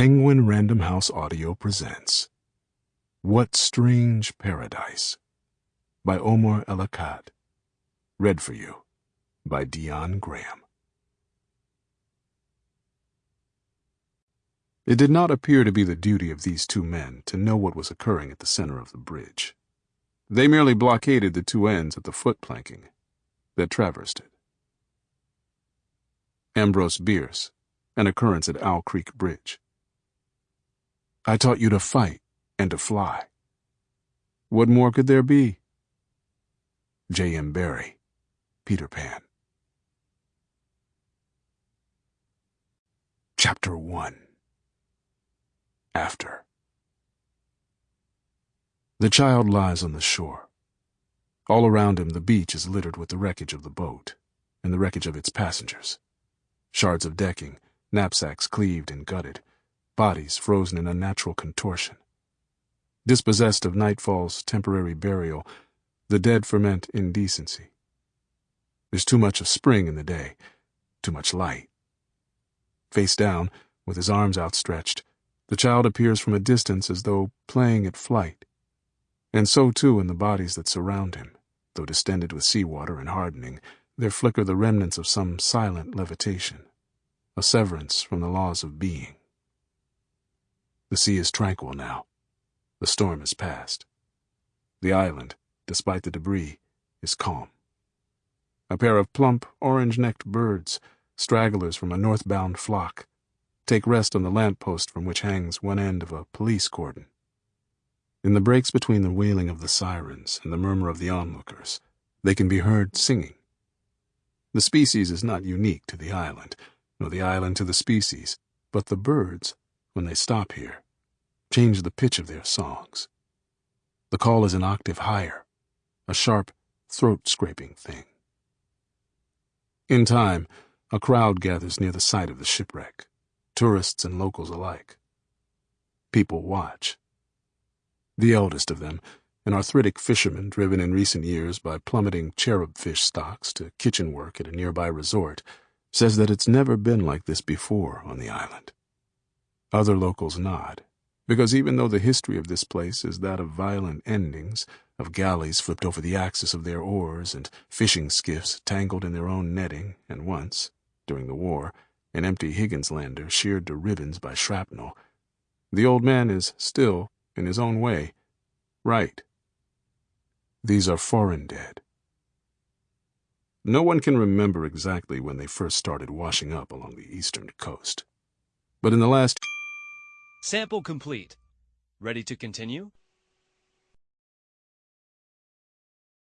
Penguin Random House Audio presents What Strange Paradise by Omar El Akkad. Read for you by Dion Graham. It did not appear to be the duty of these two men to know what was occurring at the center of the bridge. They merely blockaded the two ends of the foot planking that traversed it. Ambrose Bierce, an occurrence at Owl Creek Bridge. I taught you to fight and to fly. What more could there be? J. M. Barrie, Peter Pan. Chapter 1 After The child lies on the shore. All around him, the beach is littered with the wreckage of the boat and the wreckage of its passengers. Shards of decking, knapsacks cleaved and gutted, bodies frozen in unnatural contortion. Dispossessed of nightfall's temporary burial, the dead ferment indecency. There's too much of spring in the day, too much light. Face down, with his arms outstretched, the child appears from a distance as though playing at flight. And so too in the bodies that surround him, though distended with seawater and hardening, there flicker the remnants of some silent levitation, a severance from the laws of being. The sea is tranquil now. The storm has passed. The island, despite the debris, is calm. A pair of plump, orange-necked birds, stragglers from a northbound flock, take rest on the lamp-post from which hangs one end of a police cordon. In the breaks between the wailing of the sirens and the murmur of the onlookers, they can be heard singing. The species is not unique to the island, nor the island to the species, but the birds when they stop here, change the pitch of their songs. The call is an octave higher, a sharp, throat-scraping thing. In time, a crowd gathers near the site of the shipwreck, tourists and locals alike. People watch. The eldest of them, an arthritic fisherman driven in recent years by plummeting cherub fish stocks to kitchen work at a nearby resort, says that it's never been like this before on the island. Other locals nod, because even though the history of this place is that of violent endings, of galleys flipped over the axis of their oars and fishing skiffs tangled in their own netting, and once, during the war, an empty Higginslander sheared to ribbons by shrapnel, the old man is still, in his own way, right. These are foreign dead. No one can remember exactly when they first started washing up along the eastern coast. But in the last Sample complete. Ready to continue?